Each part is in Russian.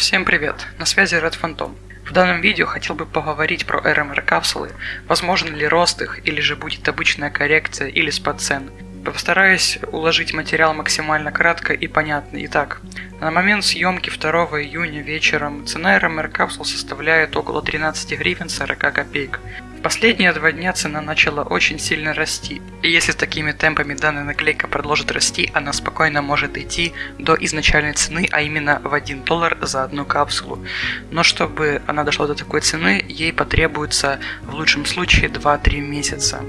Всем привет, на связи Red Phantom. В данном видео хотел бы поговорить про RMR капсулы, возможен ли рост их, или же будет обычная коррекция или спад цен. Постараюсь уложить материал максимально кратко и понятно. Итак, на момент съемки 2 июня вечером цена RMR капсул составляет около 13 гривен 40 копеек. Последние два дня цена начала очень сильно расти, и если с такими темпами данная наклейка продолжит расти, она спокойно может идти до изначальной цены, а именно в 1 доллар за одну капсулу. Но чтобы она дошла до такой цены, ей потребуется в лучшем случае 2-3 месяца.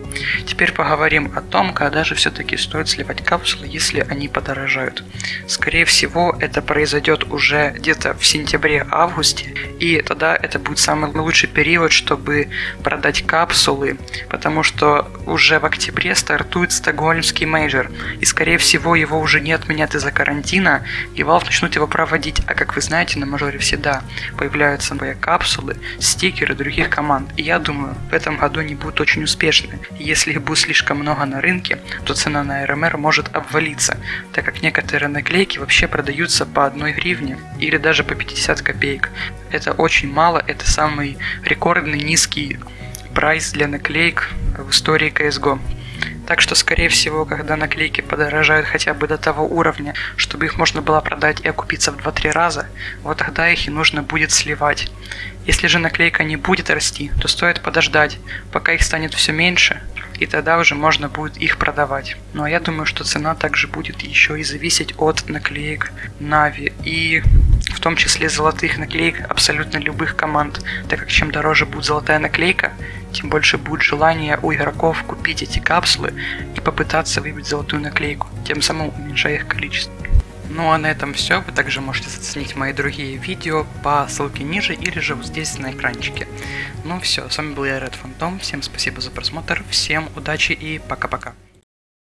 Теперь поговорим о том, когда же все-таки стоит сливать капсулы, если они подорожают. Скорее всего, это произойдет уже где-то в сентябре-августе, и тогда это будет самый лучший период, чтобы продать капсулы, потому что уже в октябре стартует стокгольмский major, и скорее всего его уже не отменят из-за карантина, и Valve начнут его проводить, а как вы знаете, на мажоре всегда появляются новые капсулы, стикеры других команд, и я думаю, в этом году они будут очень успешны. Если их будет слишком много на рынке, то цена на RMR может обвалиться, так как некоторые наклейки вообще продаются по одной гривне или даже по 50 копеек. Это очень мало, это самый рекордный низкий прайс для наклеек в истории CSGO. Так что, скорее всего, когда наклейки подорожают хотя бы до того уровня, чтобы их можно было продать и окупиться в 2-3 раза, вот тогда их и нужно будет сливать. Если же наклейка не будет расти, то стоит подождать, пока их станет все меньше, и тогда уже можно будет их продавать. Ну а я думаю, что цена также будет еще и зависеть от наклеек Нави и в том числе золотых наклеек абсолютно любых команд, так как чем дороже будет золотая наклейка, тем больше будет желание у игроков купить эти капсулы и попытаться выбить золотую наклейку, тем самым уменьшая их количество. Ну а на этом все, вы также можете заценить мои другие видео по ссылке ниже или же вот здесь на экранчике. Ну все, с вами был я, Red Phantom, всем спасибо за просмотр, всем удачи и пока-пока.